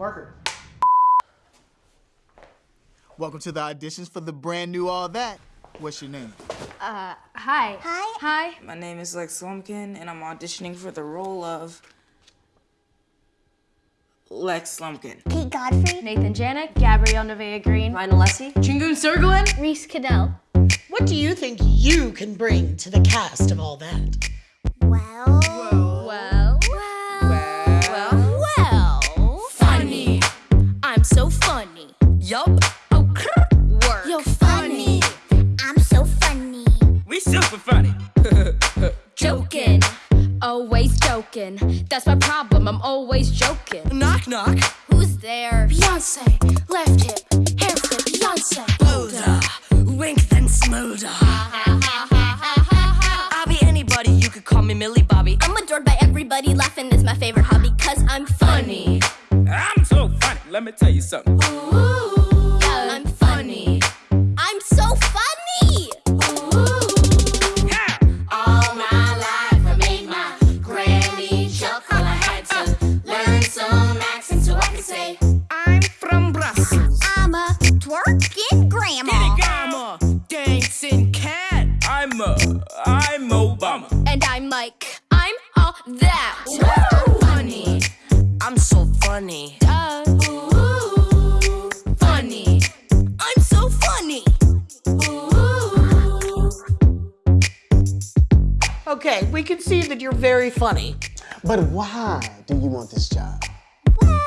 Marker. Welcome to the auditions for the brand new All That. What's your name? Uh, hi. Hi. Hi. My name is Lex Lumpkin, and I'm auditioning for the role of Lex Lumpkin. Kate Godfrey. Nathan Janak, Gabrielle Nevaeh Green, Ryan Alessi. Chinguun Sergelen, Reece Caddell. What do you think you can bring to the cast of all that? Well. Well, Well. So funny. Yup. Oh, crrr. work. You're funny. I'm so funny. We super funny. Joking. Always joking. That's my problem. I'm always joking. Knock knock. Who's there? Beyonce. Left hip. Hair flip. Beyonce. Boulder. Wink then smolder. I'll be anybody. You could call me Millie Bobby. I'm adored by everybody. Laughing is my favorite hobby because I'm funny. I'm funny. Let me tell you something. I'm funny. I'm so funny. Yeah. All my life I made my granny chuckle. I had to learn some accents so I could say I'm from Brussels. I'm a twerking grandma. I'm a dancing cat. I'm uh, I'm Obama. And I'm like, Okay, we can see that you're very funny. But why do you want this job? Well,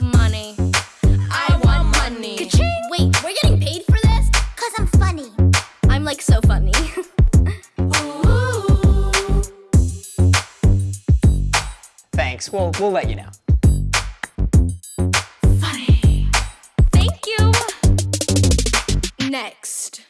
money. I want money. Wait, we're getting paid for this? Cause I'm funny. I'm like so funny. Thanks. We'll, we'll let you know. funny. Thank you. Next.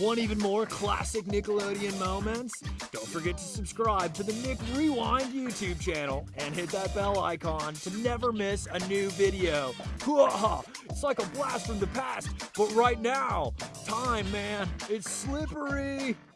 Want even more classic Nickelodeon moments? Don't forget to subscribe to the Nick Rewind YouTube channel and hit that bell icon to never miss a new video. It's like a blast from the past, but right now, time, man, it's slippery.